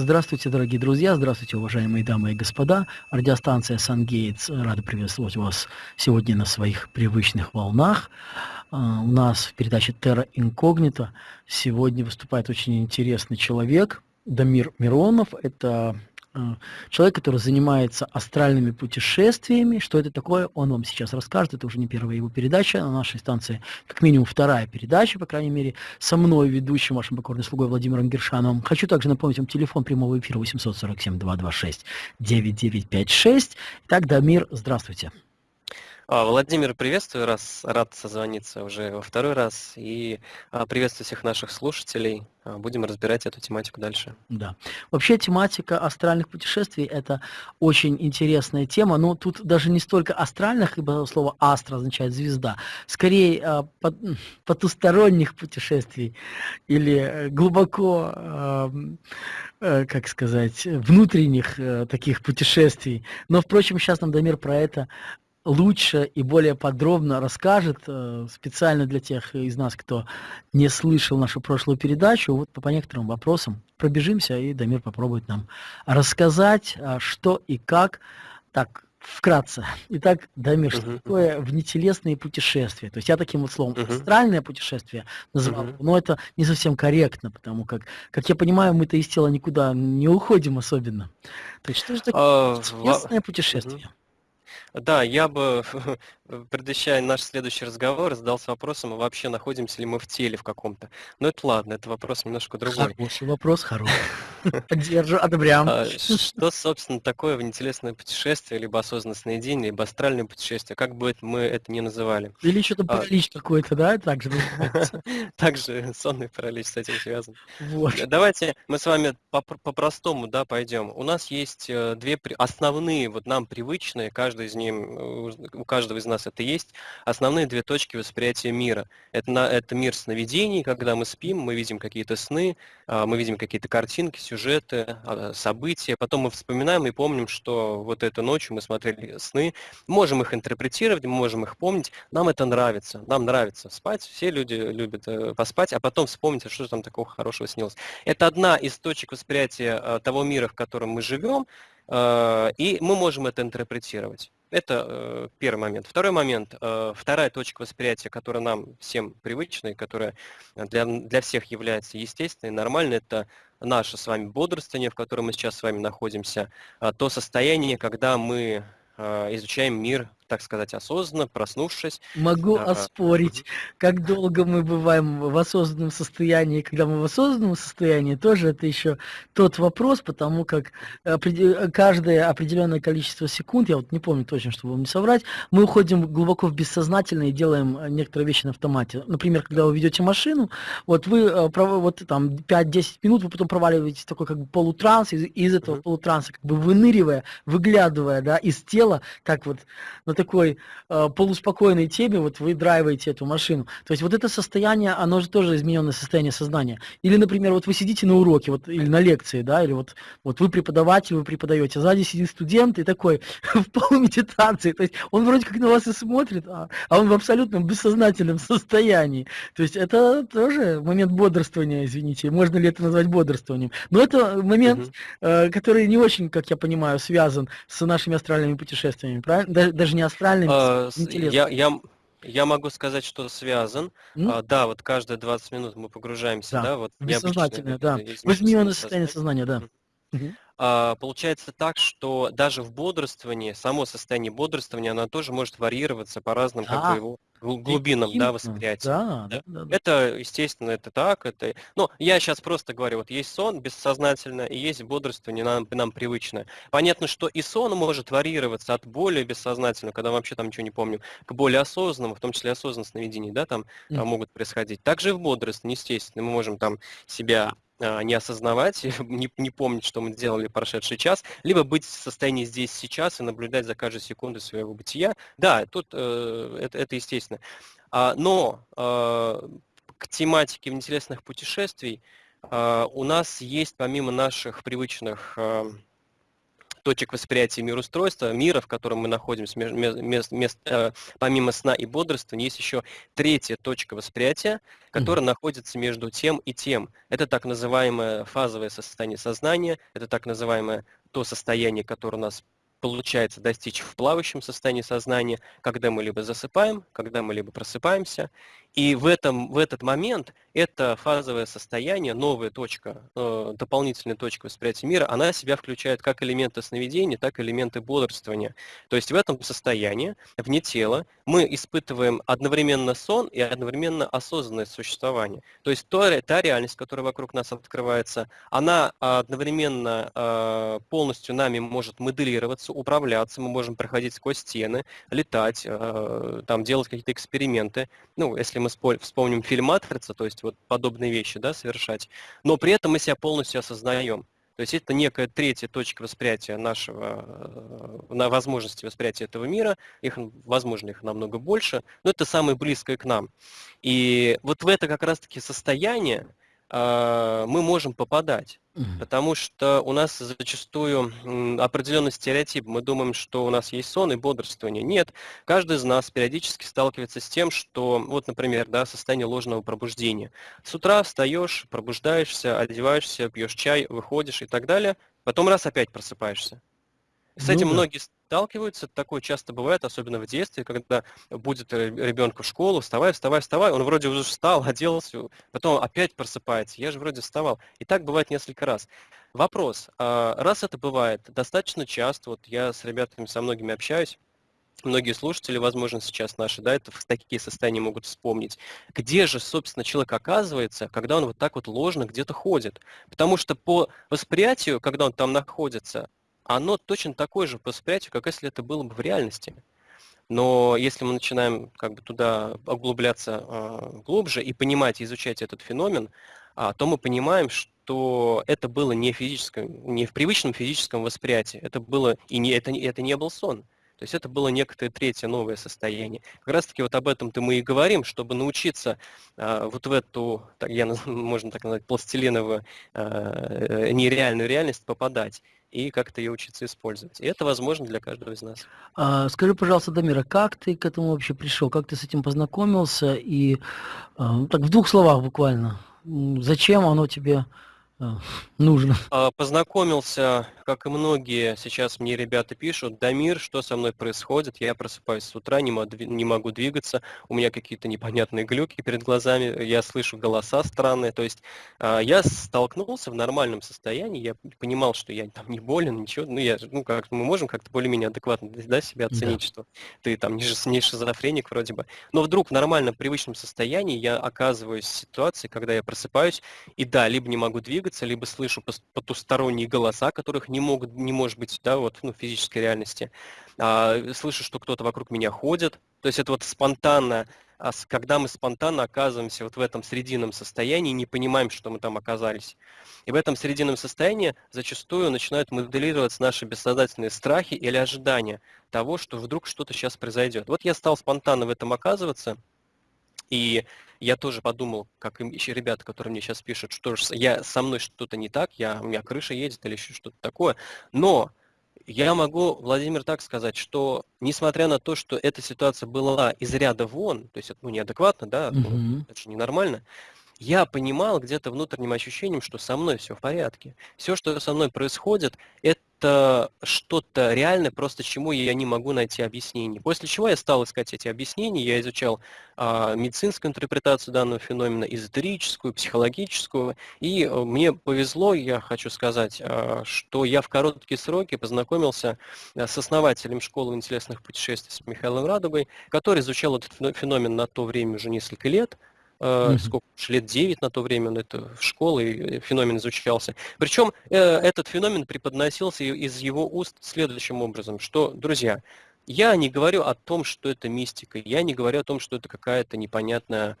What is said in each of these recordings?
Здравствуйте, дорогие друзья, здравствуйте, уважаемые дамы и господа. Радиостанция «Сангейтс» рада приветствовать вас сегодня на своих привычных волнах. А, у нас в передаче «Терра Инкогнито» сегодня выступает очень интересный человек, Дамир Миронов. Это человек, который занимается астральными путешествиями. Что это такое, он вам сейчас расскажет. Это уже не первая его передача на нашей станции, как минимум вторая передача, по крайней мере, со мной, ведущим, вашим покорным слугой Владимиром Гершановым. Хочу также напомнить вам телефон прямого эфира 847-226-9956. Итак, Дамир, здравствуйте. А, Владимир, приветствую, раз рад созвониться уже во второй раз. И а, приветствую всех наших слушателей. А, будем разбирать эту тематику дальше. Да. Вообще тематика астральных путешествий – это очень интересная тема, но тут даже не столько астральных, ибо слово «астра» означает «звезда», скорее потусторонних путешествий или глубоко, э, как сказать, внутренних э, таких путешествий. Но, впрочем, сейчас нам Дамир про это лучше и более подробно расскажет э, специально для тех из нас, кто не слышал нашу прошлую передачу. Вот по, некоторым вопросам пробежимся, и Дамир попробует нам рассказать, а, что и как. Так, вкратце. Итак, Дамир, uh-huh. что такое внетелесные путешествия? То есть я таким вот словом uh-huh. астральное путешествие назвал, uh-huh. но это не совсем корректно, потому как, как я понимаю, мы-то из тела никуда не уходим особенно. То есть что же такое uh, внетелесное путешествие? Uh-huh. Да, я бы, предвещая наш следующий разговор, задался вопросом, а вообще находимся ли мы в теле в каком-то. Но это ладно, это вопрос немножко другой. Хороший вопрос, хороший. Поддержу, одобряем. А, что, собственно, такое внетелесное путешествие, либо осознанное сновидение, либо астральное путешествие, как бы мы это ни называли? Или что-то а, паралич какой-то, да, также Также сонный паралич с этим связан. Вот. Давайте мы с вами по-простому, да, пойдем. У нас есть э, две основные, вот нам привычные, каждый из них, у каждого из нас это есть, основные две точки восприятия мира. Это, на, это мир сновидений, когда мы спим, мы видим какие-то сны, а, мы видим какие-то картинки, сюжеты, а, события, потом мы вспоминаем и помним, что вот эту ночью мы смотрели сны, можем их интерпретировать, можем их помнить, нам это нравится, нам нравится спать, все люди любят э, поспать, а потом вспомнить, а что там такого хорошего снилось. Это одна из точек восприятия а, того мира, в котором мы живем, и мы можем это интерпретировать. Это э, первый момент. Второй момент, э, вторая точка восприятия, которая нам всем привычна и которая для, для всех является естественной, нормальной, это наше с вами бодрствование, в котором мы сейчас с вами находимся, э, то состояние, когда мы э, изучаем мир так сказать, осознанно, проснувшись. Могу а, оспорить, как долго мы бываем в осознанном состоянии, когда мы в осознанном состоянии, тоже это еще тот вопрос, потому как каждое определенное количество секунд, я вот не помню точно, чтобы вам не соврать, мы уходим глубоко в бессознательное и делаем некоторые вещи на автомате. Например, когда вы ведете машину, вот вы э, вот там 5-10 минут, вы потом проваливаетесь в такой как бы полутранс, из, из этого полутранса как бы выныривая, выглядывая, да, из тела, как вот на такой э, полуспокойной теме вот вы драйваете эту машину. То есть вот это состояние, оно же тоже измененное состояние сознания. Или, например, вот вы сидите на уроке, вот, или на лекции, да, или вот, вот вы преподаватель, вы преподаете, сзади сидит студент и такой в полумедитации. То есть он вроде как на вас и смотрит, а, а он в абсолютном бессознательном состоянии. То есть это тоже момент бодрствования, извините, можно ли это назвать бодрствованием. Но это момент, угу. э, который не очень, как я понимаю, связан с нашими астральными путешествиями, правильно? Даже не астральными, а, я, я, я могу сказать, что связан. Mm? А, да, вот каждые 20 минут мы погружаемся, да, да вот бессознательное, да. Возьмённое состояние сознания, да. Угу. А, получается так, что даже в бодрствовании, само состояние бодрствования, оно тоже может варьироваться по разным да. как бы, его глубинам да, восприятия. Да, да? Да, да. Это, естественно, это так. Это... Ну, я сейчас просто говорю, вот есть сон бессознательно, и есть бодрствование нам, нам привычное. Понятно, что и сон может варьироваться от более бессознательного, когда вообще там ничего не помню, к более осознанному, в том числе осознанное сновидений, да, там, mm. там могут происходить. Также и в бодрствовании, естественно, мы можем там себя не осознавать, не, не помнить, что мы сделали прошедший час, либо быть в состоянии здесь сейчас и наблюдать за каждой секундой своего бытия. Да, тут э, это, это естественно. А, но э, к тематике внетелесных путешествий э, у нас есть помимо наших привычных э, точек восприятия мироустройства, мира, в котором мы находимся, мест, мест, э, помимо сна и бодрствования, есть еще третья точка восприятия, которая mm-hmm. находится между тем и тем. Это так называемое фазовое состояние сознания, это так называемое то состояние, которое у нас получается достичь в плавающем состоянии сознания, когда мы либо засыпаем, когда мы либо просыпаемся. И в, этом, в этот момент это фазовое состояние, новая точка, э, дополнительная точка восприятия мира, она себя включает как элементы сновидения, так и элементы бодрствования. То есть в этом состоянии, вне тела, мы испытываем одновременно сон и одновременно осознанное существование. То есть то, та реальность, которая вокруг нас открывается, она одновременно э, полностью нами может моделироваться, управляться, мы можем проходить сквозь стены, летать, э, там, делать какие-то эксперименты. Ну, если мы вспомним фильм «Матрица», то есть вот подобные вещи да, совершать, но при этом мы себя полностью осознаем. То есть это некая третья точка восприятия нашего, э, на возможности восприятия этого мира, их, возможно, их намного больше, но это самое близкое к нам. И вот в это как раз-таки состояние мы можем попадать. Потому что у нас зачастую определенный стереотип. Мы думаем, что у нас есть сон и бодрствование. Нет. Каждый из нас периодически сталкивается с тем, что, вот, например, да, состояние ложного пробуждения. С утра встаешь, пробуждаешься, одеваешься, пьешь чай, выходишь и так далее. Потом раз опять просыпаешься. С ну, этим да. многие сталкиваются, такое часто бывает, особенно в детстве, когда будет ребенку в школу, вставай, вставай, вставай, он вроде уже встал, оделся, потом опять просыпается, я же вроде вставал. И так бывает несколько раз. Вопрос, а, раз это бывает достаточно часто, вот я с ребятами, со многими общаюсь, многие слушатели, возможно, сейчас наши, да, это в такие состояния могут вспомнить. Где же, собственно, человек оказывается, когда он вот так вот ложно где-то ходит? Потому что по восприятию, когда он там находится, оно точно такое же по восприятию, как если это было бы в реальности. Но если мы начинаем как бы туда углубляться э, глубже и понимать, изучать этот феномен, а, то мы понимаем, что это было не, физическом, не в привычном физическом восприятии, это было и не, это, это не был сон. То есть это было некое третье новое состояние. Как раз таки вот об этом-то мы и говорим, чтобы научиться э, вот в эту, так, я, можно так назвать, пластилиновую э, нереальную реальность попадать и как-то ее учиться использовать. И это возможно для каждого из нас. А, скажи, пожалуйста, Дамира, как ты к этому вообще пришел? Как ты с этим познакомился? И а, так в двух словах буквально, зачем оно тебе а, нужно. А, познакомился, как и многие, сейчас мне ребята пишут, Дамир, что со мной происходит? Я просыпаюсь с утра, не могу, не могу двигаться, у меня какие-то непонятные глюки перед глазами, я слышу голоса странные. То есть а, я столкнулся в нормальном состоянии, я понимал, что я там не болен, ничего, ну, я, ну как мы можем как-то более-менее адекватно да, себя оценить, да. что ты там не, не шизофреник вроде бы. Но вдруг в нормальном, привычном состоянии я оказываюсь в ситуации, когда я просыпаюсь, и да, либо не могу двигаться, либо слышу потусторонние голоса, которых не могут, не может быть, да, вот, ну, физической реальности. А, слышу, что кто-то вокруг меня ходит. То есть это вот спонтанно, а когда мы спонтанно оказываемся вот в этом срединном состоянии, не понимаем, что мы там оказались. И в этом срединном состоянии зачастую начинают моделироваться наши бессознательные страхи или ожидания того, что вдруг что-то сейчас произойдет. Вот я стал спонтанно в этом оказываться, и я тоже подумал, как еще ребята, которые мне сейчас пишут, что я, со мной что-то не так, я, у меня крыша едет или еще что-то такое. Но я могу, Владимир, так сказать, что несмотря на то, что эта ситуация была из ряда вон, то есть ну, неадекватно, да, угу. ну, это же ненормально, я понимал где-то внутренним ощущением, что со мной все в порядке. Все, что со мной происходит, это что-то реальное, просто чему я не могу найти объяснение. После чего я стал искать эти объяснения, я изучал а, медицинскую интерпретацию данного феномена, эзотерическую, психологическую, и а, мне повезло, я хочу сказать, а, что я в короткие сроки познакомился а, с основателем школы интересных путешествий с Михаилом Радугой, который изучал этот феномен на то время уже несколько лет, Mm-hmm. сколько лет 9 на то время, он это в школе феномен изучался. Причем э, этот феномен преподносился из его уст следующим образом, что, друзья, я не говорю о том, что это мистика, я не говорю о том, что это какая-то непонятная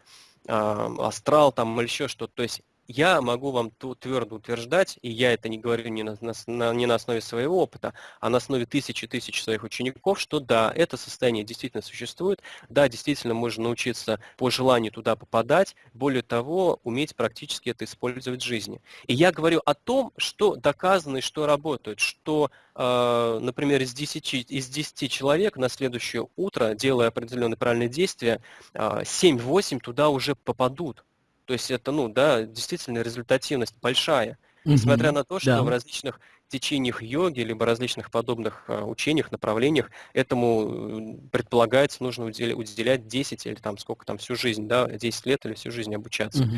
э, астрал там или еще что-то. То есть я могу вам твердо утверждать, и я это не говорю не на, на, не на основе своего опыта, а на основе тысячи тысяч своих учеников, что да, это состояние действительно существует, да, действительно можно научиться по желанию туда попадать, более того, уметь практически это использовать в жизни. И я говорю о том, что доказано и что работает, что, э, например, из 10, из 10 человек на следующее утро, делая определенные правильные действия, э, 7-8 туда уже попадут. То есть это, ну, да, действительно результативность большая. Угу, Несмотря на то, что да. в различных течениях йоги, либо различных подобных а, учениях, направлениях, этому предполагается нужно уделять 10 или там сколько там всю жизнь, да, 10 лет или всю жизнь обучаться. Угу.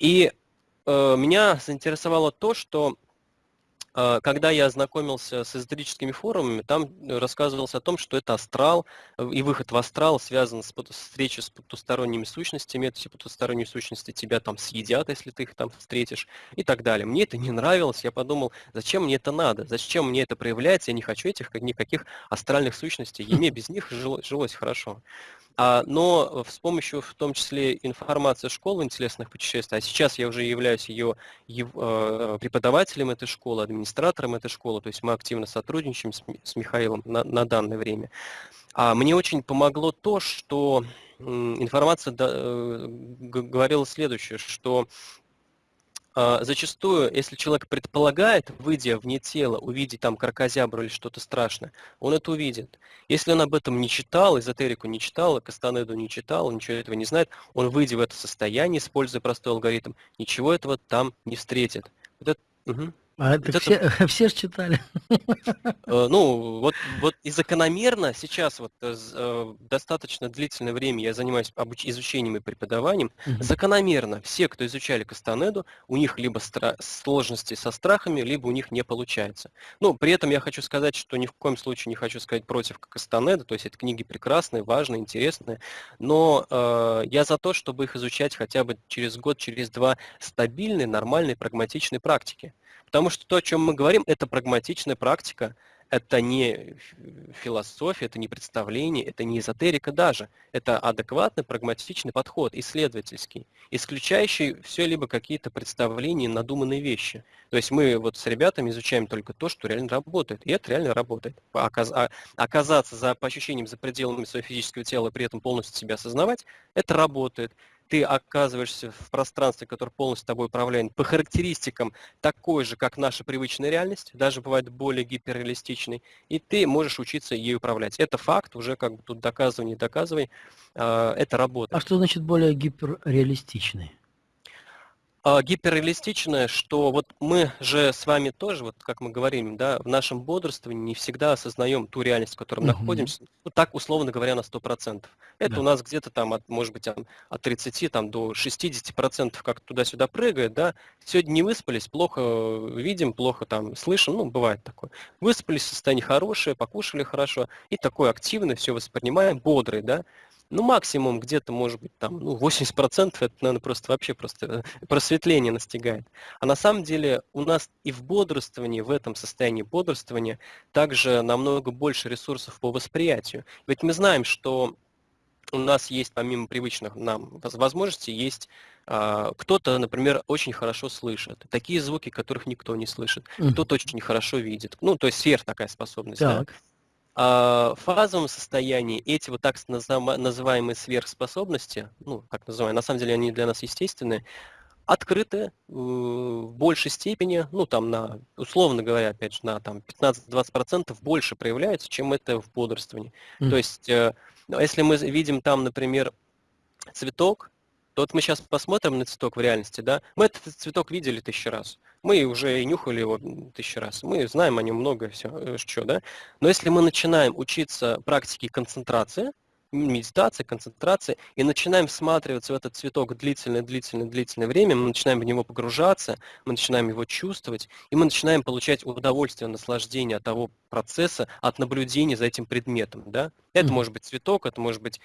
И э, меня заинтересовало то, что когда я ознакомился с эзотерическими форумами, там рассказывалось о том, что это астрал, э, и выход в астрал связан с встречей с потусторонними сущностями, эти потусторонние сущности тебя там съедят, если ты их там встретишь, и так далее. Мне это не нравилось, я подумал, зачем мне это надо, зачем мне это проявляется, я не хочу этих никаких астральных сущностей, и мне без них жилось хорошо. А, но с помощью в том числе информации школы интересных путешествий, а сейчас я уже являюсь ее э, преподавателем этой школы, администратором этой школы, то есть мы активно сотрудничаем с Михаилом на, на данное время. А мне очень помогло то, что информация э, говорила следующее, что зачастую, если человек предполагает, выйдя вне тела, увидеть там кракозябру или что-то страшное, он это увидит. Если он об этом не читал, эзотерику не читал, Кастанеду не читал, ничего этого не знает, он, выйдя в это состояние, используя простой алгоритм, ничего этого там не встретит. Вот это, угу. А это, все, это... все же читали. Э, ну, вот, вот и закономерно сейчас вот э, э, достаточно длительное время я занимаюсь обуч... изучением и преподаванием. Угу. Закономерно все, кто изучали Кастанеду, у них либо стра... сложности со страхами, либо у них не получается. Ну, при этом я хочу сказать, что ни в коем случае не хочу сказать против Кастанеда, то есть это книги прекрасные, важные, интересные, но э, я за то, чтобы их изучать хотя бы через год, через два стабильной, нормальной, прагматичной практики. Потому что то, о чем мы говорим, это прагматичная практика, это не философия, это не представление, это не эзотерика даже. Это адекватный, прагматичный подход, исследовательский, исключающий все либо какие-то представления, надуманные вещи. То есть мы вот с ребятами изучаем только то, что реально работает. И это реально работает. А оказаться за, по ощущениям за пределами своего физического тела при этом полностью себя осознавать, это работает ты оказываешься в пространстве, которое полностью тобой управляет, по характеристикам такой же, как наша привычная реальность, даже бывает более гиперреалистичной, и ты можешь учиться ей управлять. Это факт, уже как бы тут доказывай, не доказывай, а, это работает. А что значит более гиперреалистичный? А, гиперреалистичное, что вот мы же с вами тоже, вот как мы говорим, да, в нашем бодрствовании не всегда осознаем ту реальность, в которой мы uh-huh. находимся, ну так условно говоря, на 100%. Это да. у нас где-то там, от, может быть, от 30 там, до 60% как туда-сюда прыгает, да. Сегодня не выспались, плохо видим, плохо там слышим, ну, бывает такое. Выспались, состояние хорошее, покушали хорошо, и такое активное все воспринимаем, бодрый, да ну, максимум где-то, может быть, там, ну, 80% это, наверное, просто вообще просто э, просветление настигает. А на самом деле у нас и в бодрствовании, в этом состоянии бодрствования, также намного больше ресурсов по восприятию. Ведь мы знаем, что у нас есть, помимо привычных нам возможностей, есть а, кто-то, например, очень хорошо слышит. Такие звуки, которых никто не слышит. Кто-то очень хорошо видит. Ну, то есть сверх такая способность. Так. Да? А, в фазовом состоянии эти вот так называемые сверхспособности, ну, как называем, на самом деле они для нас естественные, открыты э, в большей степени, ну, там, на, условно говоря, опять же, на там 15-20% больше проявляются, чем это в бодрствовании. Mm. То есть, э, если мы видим там, например, цветок, то вот мы сейчас посмотрим на цветок в реальности, да, мы этот цветок видели тысячу раз, мы уже и нюхали его тысячу раз, мы знаем о нем много все, э, что, да, но если мы начинаем учиться практике концентрации, медитации, концентрации, и начинаем всматриваться в этот цветок длительное, длительное, длительное время, мы начинаем в него погружаться, мы начинаем его чувствовать, и мы начинаем получать удовольствие, наслаждение от того процесса, от наблюдения за этим предметом. Да? Это mm может быть цветок, это может быть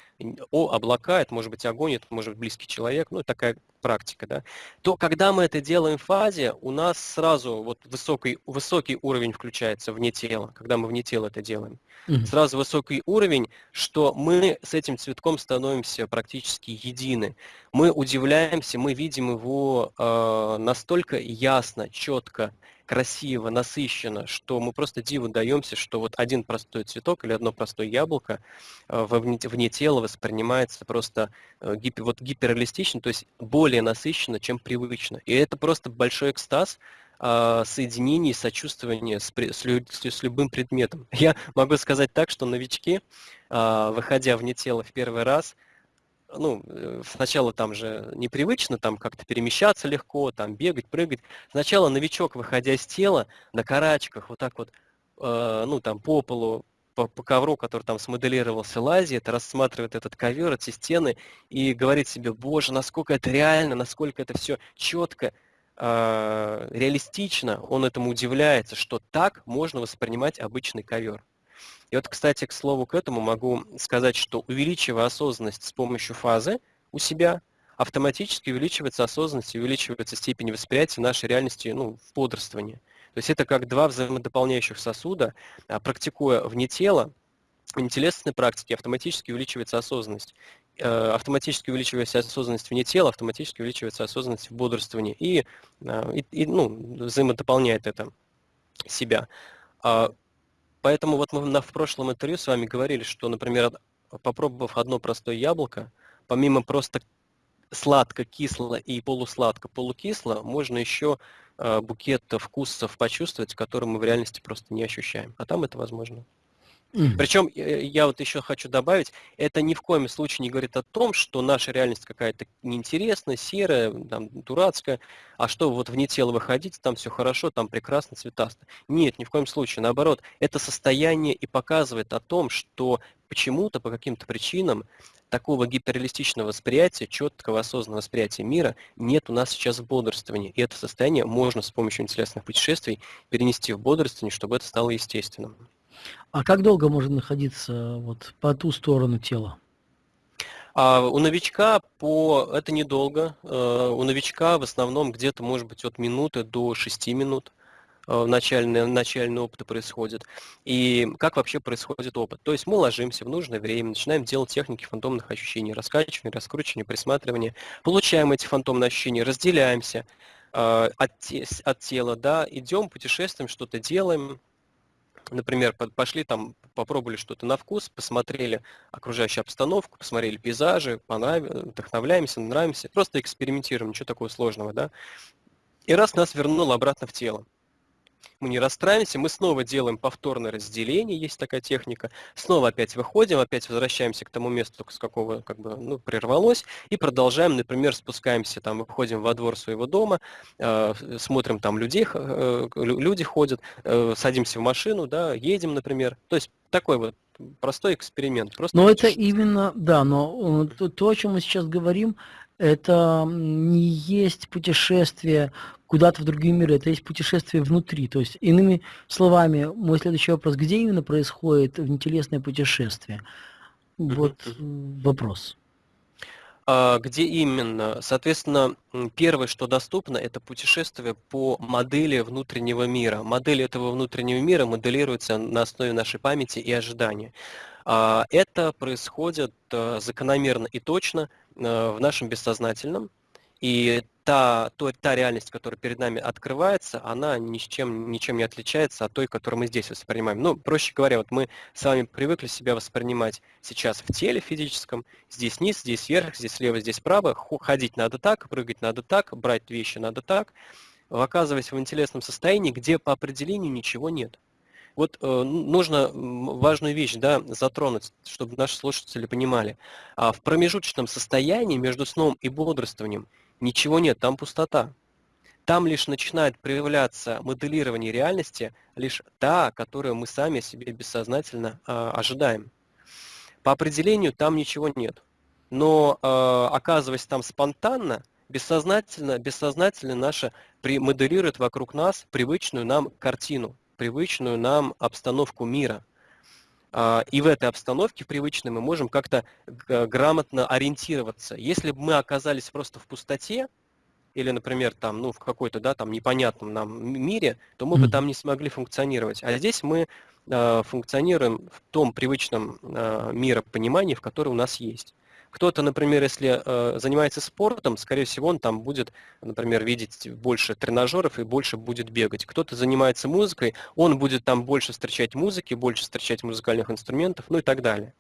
о, облака, это может быть огонь, это может быть близкий человек, ну, такая практика, да, то когда мы это делаем в фазе, у нас сразу вот высокий, высокий уровень включается вне тела, когда мы вне тела это делаем. Mm-hmm. Сразу высокий уровень, что мы с этим цветком становимся практически едины. Мы удивляемся, мы видим его э, настолько ясно, четко, красиво, насыщенно, что мы просто диву даемся, что вот один простой цветок или одно простое яблоко э, вне, вне тела воспринимается просто э, гипер, вот гиперреалистично, то есть более насыщенно, чем привычно. И это просто большой экстаз, э, соединение, сочувствование с, с, с любым предметом. Я могу сказать так, что новички, выходя вне тела в первый раз, ну, э, сначала там же непривычно, там как-то перемещаться легко, там бегать, прыгать. Сначала новичок, выходя из тела, на карачках, вот так вот, э, ну, там по полу, по, по ковру, который там смоделировался, лазит, рассматривает этот ковер, эти стены и говорит себе, боже, насколько это реально, насколько это все четко, э, реалистично, он этому удивляется, что так можно воспринимать обычный ковер. И вот, кстати, к слову к этому могу сказать, что увеличивая осознанность с помощью фазы у себя, автоматически увеличивается осознанность и увеличивается степень восприятия нашей реальности ну, в бодрствовании. То есть это как два взаимодополняющих сосуда. А практикуя вне тела, в нетелесной практике автоматически увеличивается осознанность. Э, автоматически увеличивается осознанность вне тела, автоматически увеличивается осознанность в бодрствовании. И, э, и, и ну, взаимодополняет это себя. А Поэтому вот мы на, в прошлом интервью с вами говорили, что, например, попробовав одно простое яблоко, помимо просто сладко, кисло и полусладко, полукисло, можно еще э, букет вкусов почувствовать, которые мы в реальности просто не ощущаем. А там это возможно. Mm. Причем э, я вот еще хочу добавить, это ни в коем случае не говорит о том, что наша реальность какая-то неинтересная, серая, там, дурацкая, а что вот вне тела выходить, там все хорошо, там прекрасно, цветасто. Нет, ни в коем случае. Наоборот, это состояние и показывает о том, что почему-то, по каким-то причинам, такого гиперреалистичного восприятия, четкого осознанного восприятия мира нет у нас сейчас в бодрствовании. И это состояние можно с помощью интересных путешествий перенести в бодрствование, чтобы это стало естественным. А как долго можно находиться вот по ту сторону тела? А у новичка по это недолго. Э, у новичка в основном где-то может быть от минуты до 6 минут э, начальный, начальный опыт происходит. И как вообще происходит опыт? То есть мы ложимся в нужное время, начинаем делать техники фантомных ощущений, раскачивания, раскручивания, присматривания, получаем эти фантомные ощущения, разделяемся э, от, от тела, да, идем, путешествуем, что-то делаем, например, пошли там, попробовали что-то на вкус, посмотрели окружающую обстановку, посмотрели пейзажи, понравилось, вдохновляемся, нравимся, просто экспериментируем, ничего такого сложного, да. И раз нас вернуло обратно в тело мы не расстраиваемся, мы снова делаем повторное разделение, есть такая техника, снова опять выходим, опять возвращаемся к тому месту, с какого как бы, ну, прервалось, и продолжаем, например, спускаемся, там, выходим во двор своего дома, э, смотрим, там людей, э, люди ходят, э, садимся в машину, да, едем, например, то есть такой вот простой эксперимент. Просто но это именно, да, но э, то, то, о чем мы сейчас говорим, это не есть путешествие куда-то в другие миры, это есть путешествие внутри. То есть, иными словами, мой следующий вопрос, где именно происходит внетелесное путешествие? Вот вопрос. А, где именно? Соответственно, первое, что доступно, это путешествие по модели внутреннего мира. Модель этого внутреннего мира моделируется на основе нашей памяти и ожидания. А, это происходит э, закономерно и точно в нашем бессознательном, и та, то, та реальность, которая перед нами открывается, она ни с чем, ничем не отличается от той, которую мы здесь воспринимаем. Ну, проще говоря, вот мы с вами привыкли себя воспринимать сейчас в теле физическом, здесь низ, здесь вверх, здесь слева, здесь право, ходить надо так, прыгать надо так, брать вещи надо так, оказываясь в интересном состоянии, где по определению ничего нет. Вот э, нужно важную вещь да, затронуть, чтобы наши слушатели понимали. А в промежуточном состоянии между сном и бодрствованием ничего нет, там пустота. Там лишь начинает проявляться моделирование реальности, лишь та, которую мы сами себе бессознательно э, ожидаем. По определению там ничего нет. Но э, оказываясь там спонтанно, бессознательно, бессознательно наше моделирует вокруг нас привычную нам картину, привычную нам обстановку мира. А, и в этой обстановке, в привычной, мы можем как-то грамотно ориентироваться. Если бы мы оказались просто в пустоте, или, например, там, ну, в какой-то, да, там, непонятном нам мире, то мы бы там не смогли функционировать. А здесь мы э, функционируем в том привычном э, миропонимании, в котором у нас есть. Кто-то, например, если э, занимается спортом, скорее всего, он там будет, например, видеть больше тренажеров и больше будет бегать. Кто-то занимается музыкой, он будет там больше встречать музыки, больше встречать музыкальных инструментов, ну и так далее.